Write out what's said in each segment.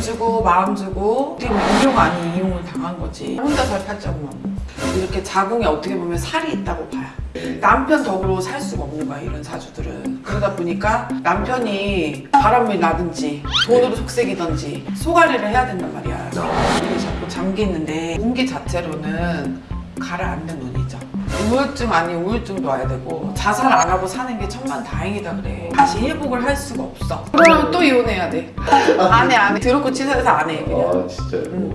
주고 마음 주고 보면 이용 아닌 이용을 당한 거지. 혼자 살 팔자고만 이렇게 자궁에 어떻게 보면 살이 있다고 봐요. 남편 덕으로 살 수가 없는 거야 이런 사주들은. 그러다 보니까 남편이 바람을 나든지 돈으로 속색이든지 소가리를 해야 된단 말이야. 이게 자꾸 잠기는데 운기 자체로는 가라앉는 운이죠. 우울증 아닌 우울증도 와야 되고 자살 안 하고 사는 게 천만 다행이다 그래. 다시 회복을 할 수가 없어. 그러면 또 이혼해야 돼. 안해 안해. 더럽고 치사해서 안해 그냥. 아 진짜 응.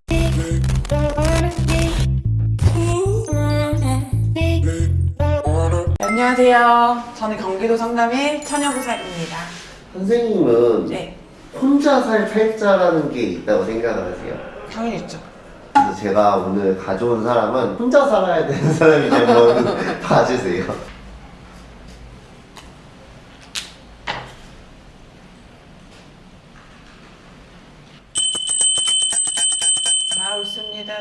안녕하세요. 저는 경기도 성남의 처녀부살입니다. 선생님은 네. 혼자 살 팔자라는 게 있다고 생각을 하세요? 당연히 있죠 그래서 제가 오늘 가져온 사람은 혼자 살아야 되는 사람이 한번 봐주세요. 가웃습니다.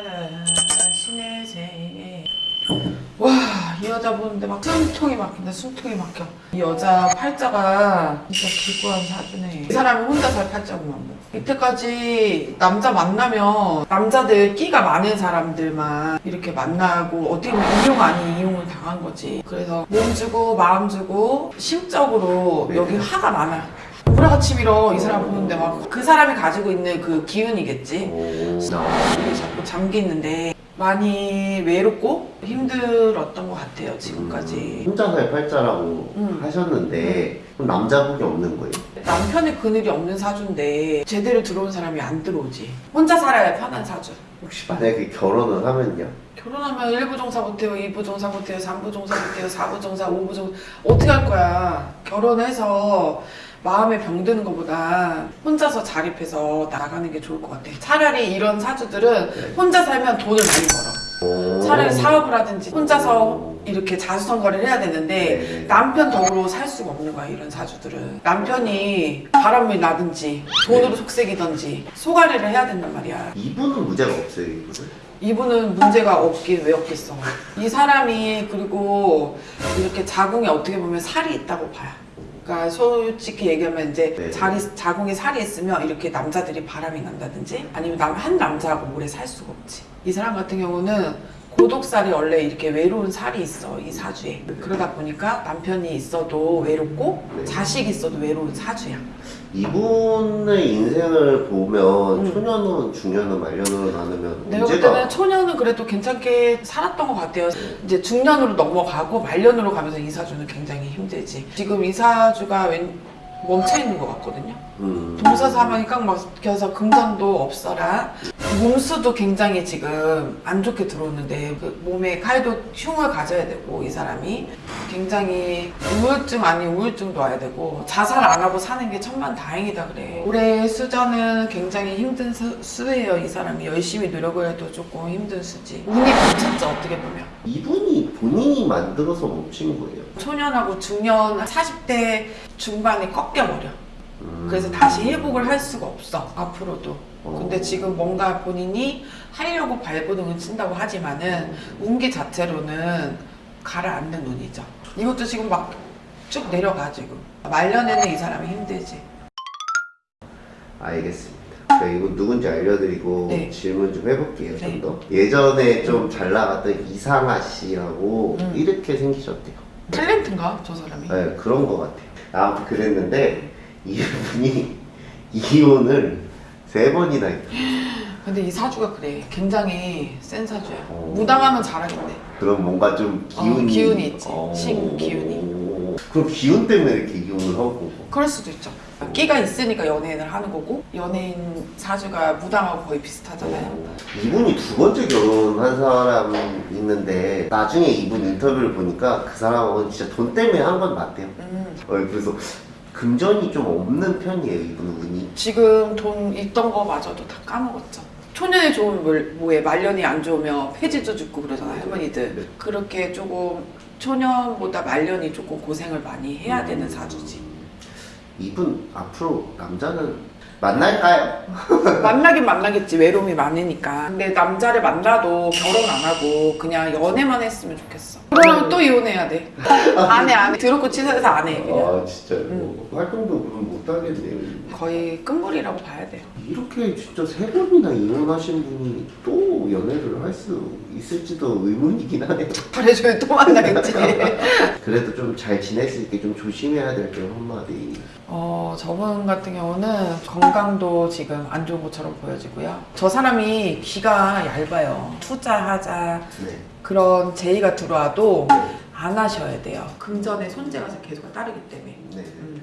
신의 세 와, 이 여자 보는데 막 숨통이 막힌다, 숨통이 막혀. 이 여자 팔자가 진짜 기구한 사주네. 이 사람이 혼자 살 팔자구만. 뭐. 이때까지 남자 만나면 남자들 끼가 많은 사람들만 이렇게 만나고 어떻게 보면 이용 아닌 이용을 당한 거지. 그래서 몸 주고 마음 주고 심적으로 여기 화가 많아. 우라같이 밀어 이 사람 보는데 막 그 사람이 가지고 있는 그 기운이겠지. 오. 이게 자꾸 잠기는데 많이 외롭고 힘들었던 것 같아요 지금까지 혼자 살 팔자라고 음. 하셨는데 그럼 남자복이 없는 거예요? 남편의 그늘이 없는 사주인데 제대로 들어온 사람이 안 들어오지 혼자 살아야 편한 사주 혹시 만약에 결혼을 하면요? 결혼하면 1부 종사 못해요 2부 종사 못해요 3부 종사 못해요 4부 종사 5부 종사 어떻게 할 거야 결혼해서 마음에 병드는 것보다 혼자서 자립해서 나가는 게 좋을 것 같아 차라리 이런 사주들은 네. 혼자 살면 돈을 많이 벌어. 오. 차라리 사업을 하든지 혼자서 이렇게 자수성가를 해야 되는데 네. 남편 덕으로 살 수가 없는 거야 이런 사주들은. 남편이 바람을 나든지 돈으로 속색이든지 소가리를 해야 된단 말이야. 이분은 문제가 없어요 이분은? 이분은 문제가 없긴 왜 없겠어. 이 사람이 그리고 이렇게 자궁에 어떻게 보면 살이 있다고 봐요 그러니까 솔직히 얘기하면 이제 네. 자리, 자궁에 살이 있으면 이렇게 남자들이 바람이 난다든지 아니면 남, 한 남자하고 오래 살 수가 없지 이 사람 같은 경우는 고독살이 원래 이렇게 외로운 살이 있어 이 사주에 그러다 보니까 남편이 있어도 외롭고 네. 자식이 있어도 외로운 사주야 이분의 인생을 보면 음. 초년운, 중년운, 말년으로 나누면 내가 볼 때는 초년은 그래도 괜찮게 살았던 것 같아요. 이제 중년으로 넘어가고 말년으로 가면서 이사주는 굉장히 힘들지. 지금 이사주가 웬 멈춰 있는 것 같거든요. 음. 동서사망이 꽉 막혀서 금전도 없어라. 몸수도 굉장히 지금 안 좋게 들어오는데 그 몸에 칼도 흉을 가져야 되고 이 사람이 굉장히 우울증 아닌 우울증도 와야 되고 자살 안 하고 사는 게 천만 다행이다 그래. 올해 수저는 굉장히 힘든 수, 수예요 이 사람이 열심히 노력을 해도 조금 힘든 수지. 운이 멈췄죠 어떻게 보면. 이분이 본인이 만들어서 멈춘 거예요. 초년하고 중년 40대 중반에 꺾여버려. 음. 그래서 다시 회복을 할 수가 없어 앞으로도 어. 근데 지금 뭔가 본인이 하려고 발버둥을 친다고 하지만은 운기 자체로는 가라앉는 운이죠 이것도 지금 막 쭉 내려가 지금 말년에는 이 사람이 힘들지 알겠습니다. 제가 이거 누군지 알려드리고 네. 질문 좀 해볼게요. 네. 좀 더. 예전에 좀 잘 나갔던 이상아 씨라고 음. 이렇게 생기셨대요. 탤런트인가 저 사람이 네, 그런 것 같아요. 아무튼 그랬는데 이분이 이혼을 세 번이나. 근데 이 사주가 그래 굉장히 센 사주야 어. 무당하면 잘하겠네 그럼 뭔가 좀 기운이 어, 기운이 있지. 어. 신 기운이. 그럼 기운 때문에 이렇게 이혼을 하고 그럴 수도 있죠 끼가 있으니까 연예인을 하는 거고 연예인 사주가 무당하고 거의 비슷하잖아요 이분이 두 번째 결혼한 사람 있는데 나중에 이분 인터뷰를 보니까 그 사람은 진짜 돈 때문에 한 건 맞대요. 음. 어, 그래서 금전이 좀 없는 편이에요 이분 운이. 지금 돈 있던 거 마저도 다 까먹었죠. 좋으면 뭘- 뭐해 말년이 안 좋으면 폐지도 죽고 그러잖아 할머니들. 네. 그렇게 조금 초년보다 말년이 조금 고생을 많이 해야 되는 사주지. 이분 앞으로 남자는 만날까요? 만나긴 만나겠지 외로움이 많으니까. 근데 남자를 만나도 결혼 안 하고 그냥 연애만 했으면 좋겠어. 그러면 또 이혼해야 돼. 안 해, 안 해. 더럽고 치사해서 안 해. 그냥. 아 진짜 요 활동도 그럼 못 하겠네요. 거의 끝물이라고 봐야 돼요. 이렇게 진짜 세 번이나 이혼하신 분이 또 연애를 할 수 있을지도 의문이긴 하네요. 발해줘야 또 만나겠지. 그래도 좀잘수 있게 좀 조심해야 될게 한마디. 어, 저분 같은 경우는 건강도 지금 안 좋은 것처럼 보여지고요. 저 사람이 귀가 얇아요. 투자하자 네. 그런 제의가 들어와도 안 하셔야 돼요. 금전의 손재가 계속 따르기 때문에. 네. 음.